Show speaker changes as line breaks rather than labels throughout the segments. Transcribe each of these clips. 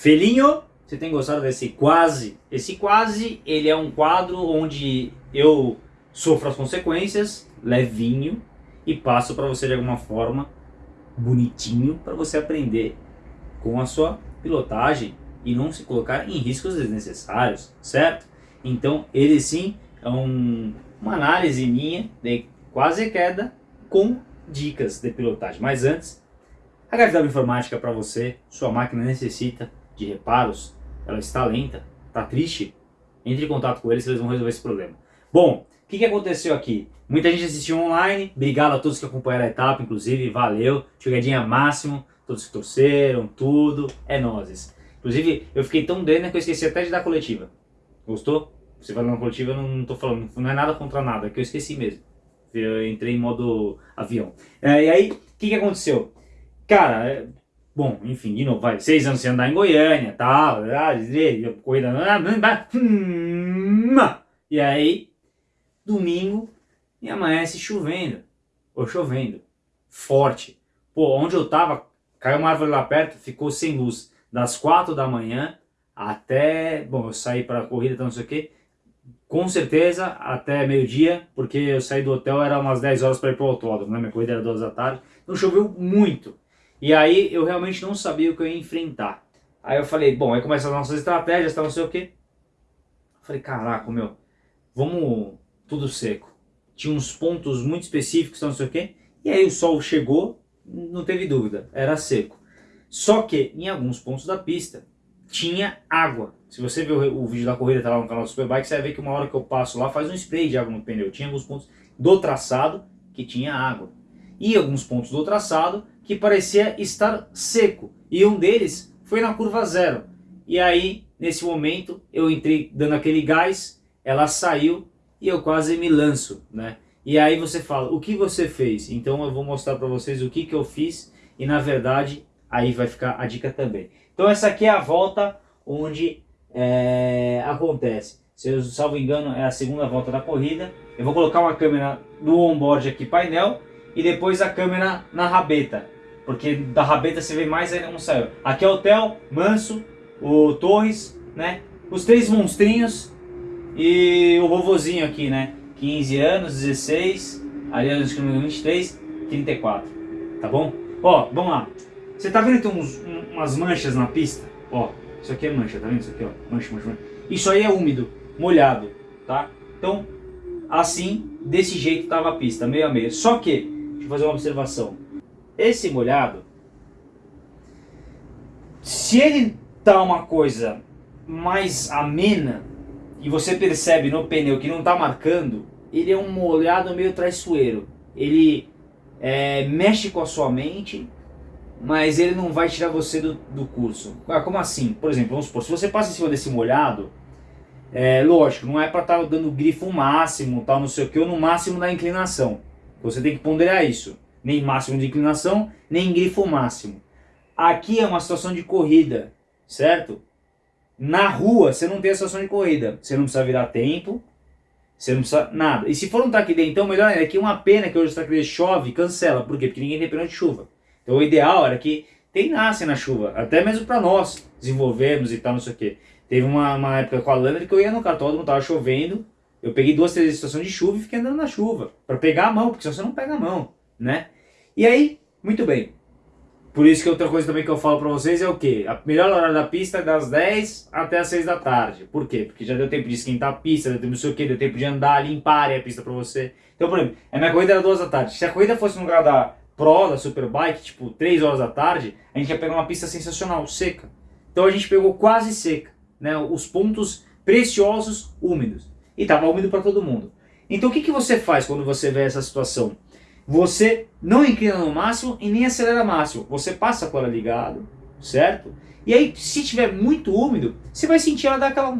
Felinho, você tem gostado desse quase? Esse quase, ele é um quadro onde eu sofro as consequências, levinho, e passo para você de alguma forma, bonitinho, para você aprender com a sua pilotagem e não se colocar em riscos desnecessários, certo? Então, ele sim é um, uma análise minha de quase queda com dicas de pilotagem. Mas antes, a HFW Informática para você, sua máquina necessita de reparos, ela está lenta, está triste, entre em contato com eles, eles vão resolver esse problema. Bom, o que, que aconteceu aqui? Muita gente assistiu online, obrigado a todos que acompanharam a etapa, inclusive, valeu, jogadinha máximo, todos que torceram, tudo, é nozes. Inclusive, eu fiquei tão dentro que eu esqueci até de dar coletiva. Gostou? Você vai uma coletiva, eu não, tô falando, não é nada contra nada, é que eu esqueci mesmo. Eu entrei em modo avião. É, e aí, o que, que aconteceu? Cara, Bom, enfim, de novo, vai, seis anos sem andar em Goiânia, tal, corrida, e aí, domingo, e amanhece chovendo, ou chovendo, forte. Pô, onde eu tava, caiu uma árvore lá perto, ficou sem luz, das quatro da manhã até, bom, eu saí para a corrida, então não sei o que, com certeza até meio-dia, porque eu saí do hotel, era umas 10 horas para ir pro autódromo, né, minha corrida era duas da tarde, então choveu muito. E aí eu realmente não sabia o que eu ia enfrentar. Aí eu falei, bom, aí começam as nossas estratégias, tá não sei o quê. falei, caraca, meu, vamos tudo seco. Tinha uns pontos muito específicos, tá não sei o quê. E aí o sol chegou, não teve dúvida, era seco. Só que em alguns pontos da pista tinha água. Se você ver o, o vídeo da corrida, tá lá no canal do Superbike, você vai ver que uma hora que eu passo lá faz um spray de água no pneu. Tinha alguns pontos do traçado que tinha água. E alguns pontos do traçado que parecia estar seco. E um deles foi na curva zero. E aí, nesse momento, eu entrei dando aquele gás, ela saiu e eu quase me lanço, né? E aí você fala, o que você fez? Então eu vou mostrar para vocês o que, que eu fiz e na verdade aí vai ficar a dica também. Então essa aqui é a volta onde é, acontece. Se eu salvo engano é a segunda volta da corrida. Eu vou colocar uma câmera no onboard aqui painel e depois a câmera na rabeta. Porque da rabeta você vê mais ainda não saiu. Aqui é o Theo, Manso, o Torres, né? Os três monstrinhos e o vovozinho aqui, né? 15 anos, 16, ali anos 23, 34. Tá bom? Ó, vamos lá. Você tá vendo que tem uns, umas manchas na pista? Ó, isso aqui é mancha, tá vendo isso aqui, ó? Mancha, mancha, mancha. Isso aí é úmido, molhado, tá? Então, assim, desse jeito tava a pista, meio a meio. Só que, deixa eu fazer uma observação. Esse molhado, se ele tá uma coisa mais amena e você percebe no pneu que não tá marcando, ele é um molhado meio traiçoeiro. Ele é, mexe com a sua mente, mas ele não vai tirar você do, do curso. Ah, como assim? Por exemplo, vamos supor, se você passa em cima desse molhado, é, lógico, não é para estar tá dando grifo máximo, tal, não sei o que, ou no máximo da inclinação. Você tem que ponderar isso nem máximo de inclinação, nem grifo máximo. Aqui é uma situação de corrida, certo? Na rua você não tem a situação de corrida, você não precisa virar tempo, você não precisa nada. E se for um track day, então melhor ainda, é uma pena que hoje o track day chove, cancela, por quê? Porque ninguém tem pena de chuva. Então o ideal era que tem nasce na chuva, até mesmo para nós desenvolvermos e tal, não sei o quê. Teve uma, uma época com a Lana que eu ia no cartódromo, tava chovendo, eu peguei duas, três situações de chuva e fiquei andando na chuva, para pegar a mão, porque senão você não pega a mão né? E aí, muito bem. Por isso que outra coisa também que eu falo para vocês é o que? A melhor hora da pista é das 10 até as 6 da tarde. Por quê? Porque já deu tempo de esquentar a pista, deu tempo não sei o que, deu tempo de andar, limpar a pista para você. Então, por exemplo, a minha corrida era 2 da tarde. Se a corrida fosse no lugar da Pro, da Superbike, tipo 3 horas da tarde, a gente ia pegar uma pista sensacional, seca. Então a gente pegou quase seca, né? Os pontos preciosos úmidos. E tava úmido para todo mundo. Então o que, que você faz quando você vê essa situação? Você não inclina no máximo e nem acelera máximo. Você passa a cola ligado, certo? E aí, se tiver muito úmido, você vai sentir ela dar aquela...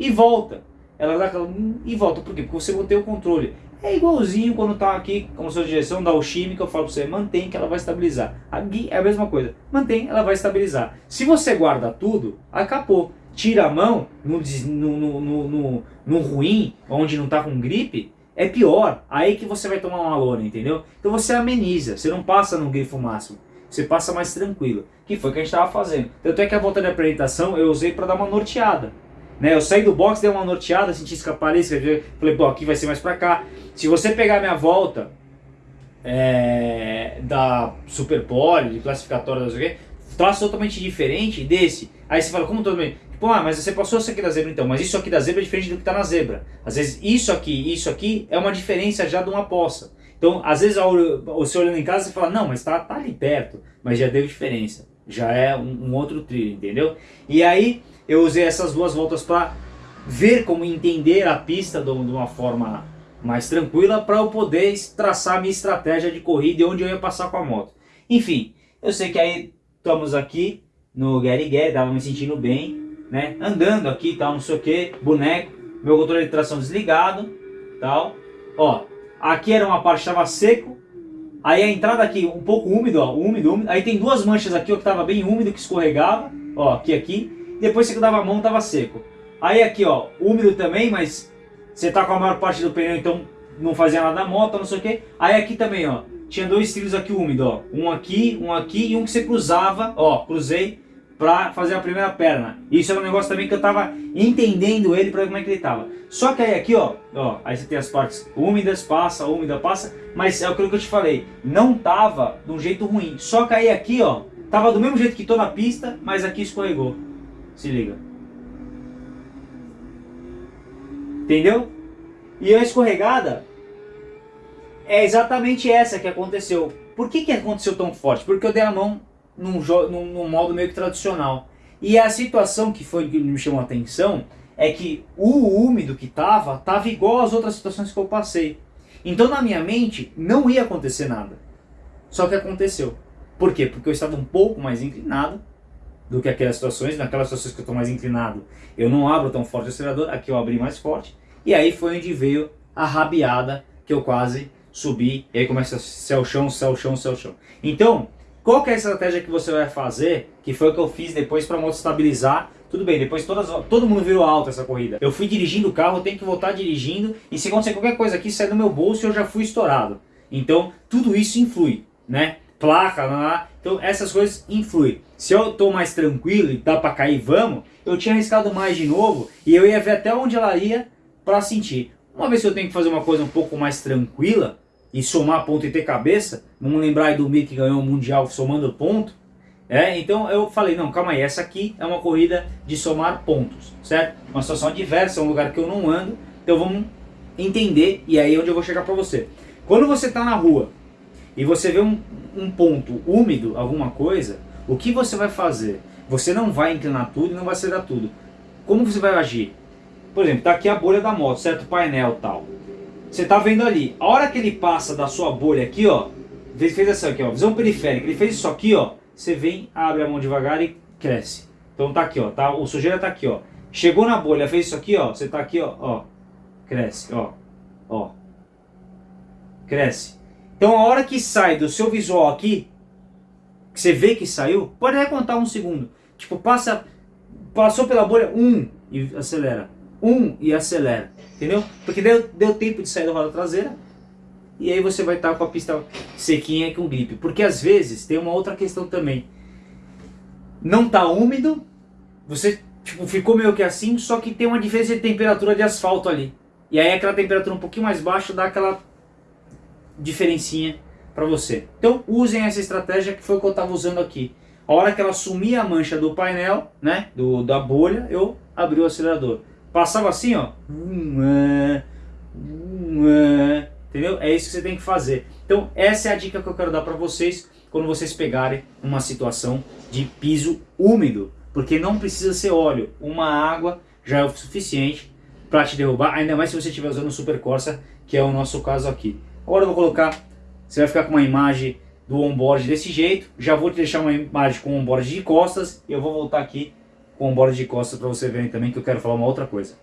E volta. Ela dá aquela... E volta. Por quê? Porque você mantém o controle. É igualzinho quando tá aqui com a sua direção da Oshimi, que eu falo para você, mantém que ela vai estabilizar. Aqui é a mesma coisa. Mantém, ela vai estabilizar. Se você guarda tudo, acabou. Tira a mão no, no, no, no, no ruim, onde não tá com gripe, é pior. Aí que você vai tomar uma lona, entendeu? Então você ameniza, você não passa no grifo máximo. você passa mais tranquilo. Que foi o que a gente estava fazendo. Tanto é que a volta de apresentação eu usei para dar uma norteada. Né? Eu saí do box, dei uma norteada, senti escapar isso, falei, pô, aqui vai ser mais para cá. Se você pegar minha volta é, da Super Pole, de classificatória, não sei o traço totalmente diferente desse. Aí você fala, como todo mundo? Tipo, ah, mas você passou isso aqui da zebra então, mas isso aqui da zebra é diferente do que está na zebra. Às vezes isso aqui e isso aqui é uma diferença já de uma poça. Então, às vezes, você olhando em casa, você fala, não, mas está tá ali perto, mas já deu diferença. Já é um, um outro trilho, entendeu? E aí, eu usei essas duas voltas para ver como entender a pista de uma forma mais tranquila para eu poder traçar minha estratégia de corrida e onde eu ia passar com a moto. Enfim, eu sei que aí estamos aqui no Gary Gary, tava me sentindo bem, né? Andando aqui tal, não sei o que, boneco, meu controle de tração desligado, tal. Ó, Aqui era uma parte que estava seco. Aí a entrada aqui um pouco úmido, ó, úmido, úmido. Aí tem duas manchas aqui, ó, que estava bem úmido, que escorregava. Ó, aqui, aqui. Depois você dava a mão, estava seco. Aí aqui, ó, úmido também, mas você tá com a maior parte do pneu, então não fazia nada da moto, não sei o que. Aí aqui também, ó, tinha dois trilhos aqui úmidos, ó. Um aqui, um aqui e um que você cruzava, ó, cruzei para fazer a primeira perna. Isso era um negócio também que eu tava entendendo ele para ver como é que ele tava. Só que aí aqui, ó, ó, aí você tem as partes úmidas, passa, úmida, passa, mas é aquilo que eu te falei, não tava de um jeito ruim. Só que aí aqui, ó, tava do mesmo jeito que tô na pista, mas aqui escorregou. Se liga. Entendeu? E a escorregada é exatamente essa que aconteceu. Por que que aconteceu tão forte? Porque eu dei a mão num, num, num modo meio que tradicional. E a situação que foi que me chamou a atenção é que o úmido que tava, tava igual às outras situações que eu passei. Então na minha mente não ia acontecer nada. Só que aconteceu. Por quê? Porque eu estava um pouco mais inclinado do que aquelas situações. Naquelas situações que eu estou mais inclinado, eu não abro tão forte o acelerador. Aqui eu abri mais forte. E aí foi onde veio a rabiada que eu quase subi. E aí começa céu, chão, céu, chão, céu, chão. Então, qual que é a estratégia que você vai fazer, que foi o que eu fiz depois para moto estabilizar? Tudo bem, depois todas, todo mundo virou alto essa corrida. Eu fui dirigindo o carro, tenho que voltar dirigindo, e se acontecer qualquer coisa aqui, sai do meu bolso eu já fui estourado. Então, tudo isso influi, né? Placa, lá, lá. então essas coisas influem. Se eu tô mais tranquilo e dá para cair, vamos, eu tinha arriscado mais de novo, e eu ia ver até onde ela ia para sentir. Uma vez que eu tenho que fazer uma coisa um pouco mais tranquila, e somar ponto e ter cabeça, vamos lembrar aí do Mir que ganhou o Mundial somando ponto, é, então eu falei, não, calma aí, essa aqui é uma corrida de somar pontos, certo? Uma situação adversa, é um lugar que eu não ando, então vamos entender, e aí é onde eu vou chegar para você. Quando você está na rua e você vê um, um ponto úmido, alguma coisa, o que você vai fazer? Você não vai inclinar tudo e não vai acelerar tudo. Como você vai agir? Por exemplo, tá aqui a bolha da moto, certo? Painel tal. Você tá vendo ali, a hora que ele passa da sua bolha aqui, ó, ele fez essa aqui, ó, visão periférica, ele fez isso aqui, ó, você vem, abre a mão devagar e cresce. Então tá aqui, ó, tá, o sujeira tá aqui, ó. Chegou na bolha, fez isso aqui, ó, você tá aqui, ó, ó, cresce, ó, ó, cresce. Então a hora que sai do seu visual aqui, que você vê que saiu, pode até contar um segundo. Tipo, passa, passou pela bolha, um, e acelera, um, e acelera. Entendeu? Porque deu, deu tempo de sair da roda traseira e aí você vai estar com a pista sequinha com gripe. Porque às vezes tem uma outra questão também. Não tá úmido, você tipo, ficou meio que assim, só que tem uma diferença de temperatura de asfalto ali. E aí aquela temperatura um pouquinho mais baixa dá aquela diferencinha para você. Então usem essa estratégia que foi o que eu estava usando aqui. A hora que ela sumia a mancha do painel, né, do, da bolha, eu abri o acelerador. Passava assim, ó. Entendeu? É isso que você tem que fazer. Então, essa é a dica que eu quero dar para vocês quando vocês pegarem uma situação de piso úmido. Porque não precisa ser óleo. Uma água já é o suficiente para te derrubar. Ainda mais se você estiver usando o Super Corsa, que é o nosso caso aqui. Agora eu vou colocar... Você vai ficar com uma imagem do onboard desse jeito. Já vou te deixar uma imagem com onboard de costas. E eu vou voltar aqui com o bora de costas para você verem também que eu quero falar uma outra coisa.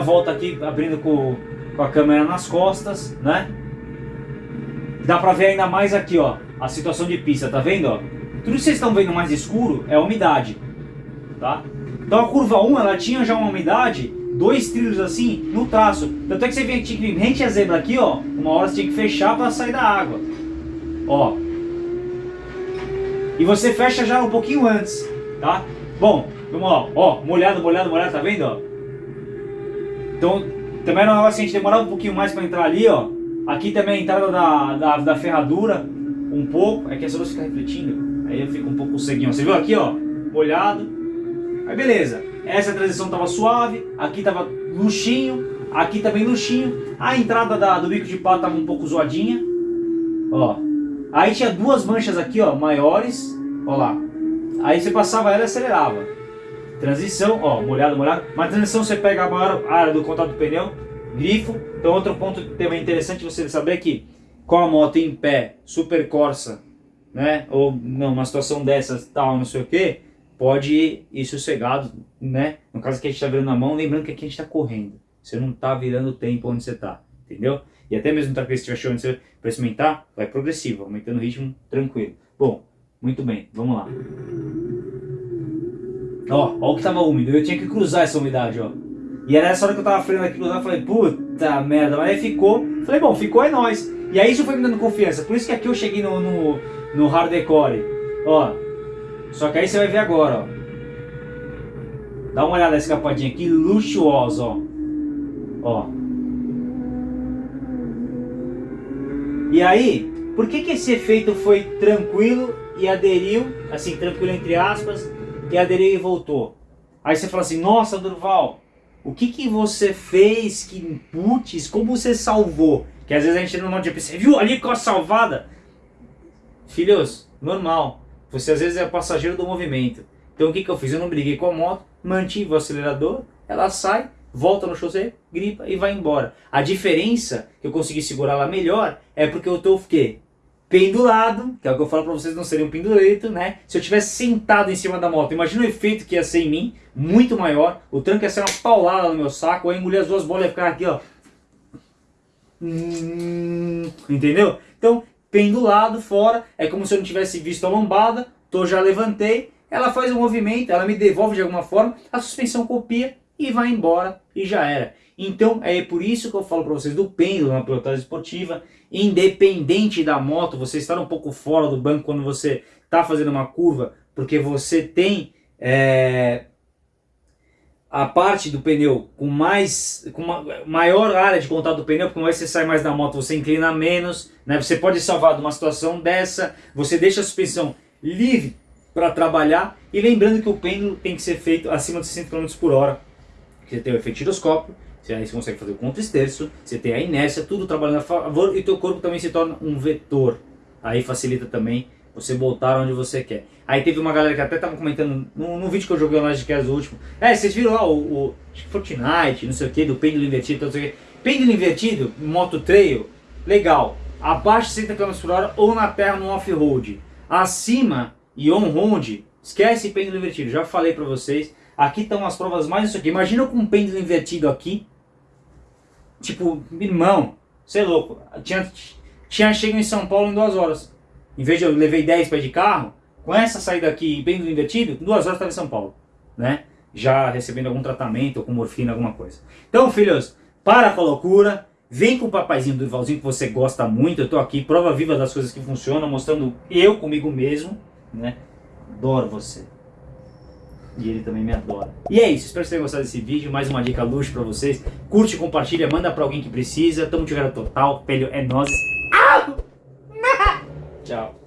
Volta aqui, abrindo com, com a câmera nas costas, né? Dá pra ver ainda mais aqui, ó, a situação de pista, tá vendo, ó? Tudo que vocês estão vendo mais escuro é a umidade, tá? Então a curva 1, ela tinha já uma umidade, dois trilhos assim, no traço. Tanto é que você tinha que rente a zebra aqui, ó, uma hora você tinha que fechar para sair da água. Ó. E você fecha já um pouquinho antes, tá? Bom, vamos lá, ó, molhado, molhado, molhado, tá vendo, ó? Então, também era um negócio que a gente demorava um pouquinho mais para entrar ali, ó. Aqui também a entrada da, da, da ferradura, um pouco, é que essa luz fica refletindo, aí eu fico um pouco ceguinho. Você viu aqui, ó, molhado. Aí beleza, essa transição tava suave, aqui tava luxinho, aqui também luxinho. A entrada da, do bico de pato tava um pouco zoadinha, ó. Aí tinha duas manchas aqui, ó, maiores, ó lá. Aí você passava ela e acelerava. Transição, ó, molhado, molhado. Mas transição você pega a maior área do contato do pneu, grifo. Então outro ponto também interessante você saber que com a moto em pé, super Corsa, né? Ou não, uma situação dessas, tal, não sei o que, pode ir sossegado, né? No caso que a gente está virando na mão, lembrando que aqui a gente está correndo. Você não está virando o tempo onde você está, entendeu? E até mesmo tá, se estiver achando você experimentar, vai progressivo, aumentando o ritmo tranquilo. Bom, muito bem, vamos lá. Ó, ó o que tava úmido, eu tinha que cruzar essa umidade, ó. E era essa hora que eu tava freando aqui cruzando, eu falei, puta merda, mas aí ficou. Falei, bom, ficou é nóis. E aí isso foi me dando confiança, por isso que aqui eu cheguei no, no, no hardcore. Ó, só que aí você vai ver agora, ó. Dá uma olhada nessa escapadinha aqui, luxuosa, ó. Ó. E aí, por que que esse efeito foi tranquilo e aderiu, assim, tranquilo entre aspas, e aderiu e voltou? Aí você fala assim, nossa Durval, o que que você fez, que putz, como você salvou? Que às vezes a gente não monte de você viu ali com a salvada? Filhos, normal. Você às vezes é passageiro do movimento. Então o que, que eu fiz? Eu não briguei com a moto, mantive o acelerador, ela sai, volta no chaussee, gripa e vai embora. A diferença que eu consegui segurar ela melhor é porque eu estou o quê? Pendulado, que é o que eu falo para vocês não serem um pendurito, né? Se eu tivesse sentado em cima da moto, imagina o efeito que ia ser em mim, muito maior. O tranco ia ser uma paulada no meu saco, eu ia engolir as duas bolas e ficar aqui, ó. Hum, entendeu? Então, pendulado fora, é como se eu não tivesse visto a lombada, tô já levantei, ela faz um movimento, ela me devolve de alguma forma, a suspensão copia e vai embora e já era. Então é por isso que eu falo para vocês do pêndulo na pilotagem esportiva, independente da moto, você estar um pouco fora do banco quando você está fazendo uma curva, porque você tem é, a parte do pneu com mais com uma maior área de contato do pneu, porque vez você sai mais da moto, você inclina menos, né? Você pode salvar de uma situação dessa, você deixa a suspensão livre para trabalhar e lembrando que o pêndulo tem que ser feito acima de 60 km por hora. Você tem o efeito giroscópio, você aí você consegue fazer o contra-esterço, você tem a inércia, tudo trabalhando a favor e teu corpo também se torna um vetor. Aí facilita também você voltar onde você quer. Aí teve uma galera que até tava comentando no, no vídeo que eu joguei no Lodcast do último. É, vocês viram lá o, o Fortnite, não sei o que, do pêndulo invertido, não sei o. Pêndulo invertido, moto trail, legal. Abaixo de 60 km por hora ou na terra no off-road. Acima e on-road, esquece pêndulo invertido. Já falei pra vocês. Aqui estão as provas mais isso aqui. Imagina com um pêndulo invertido aqui. Tipo, irmão, você é louco. Tinha, tinha chego em São Paulo em duas horas. Em vez de eu levei 10 pés de carro, com essa saída aqui bem invertido, duas horas estava em São Paulo, né? Já recebendo algum tratamento, com morfina, alguma coisa. Então, filhos, para com a loucura, vem com o papaizinho do Ivalzinho que você gosta muito, eu estou aqui, prova viva das coisas que funcionam, mostrando eu comigo mesmo, né? Adoro você. E ele também me adora. E é isso, espero que vocês tenham gostado desse vídeo, mais uma dica luxo pra vocês. Curte, compartilha, manda pra alguém que precisa. Tamo de total, pelho é nós. Tchau.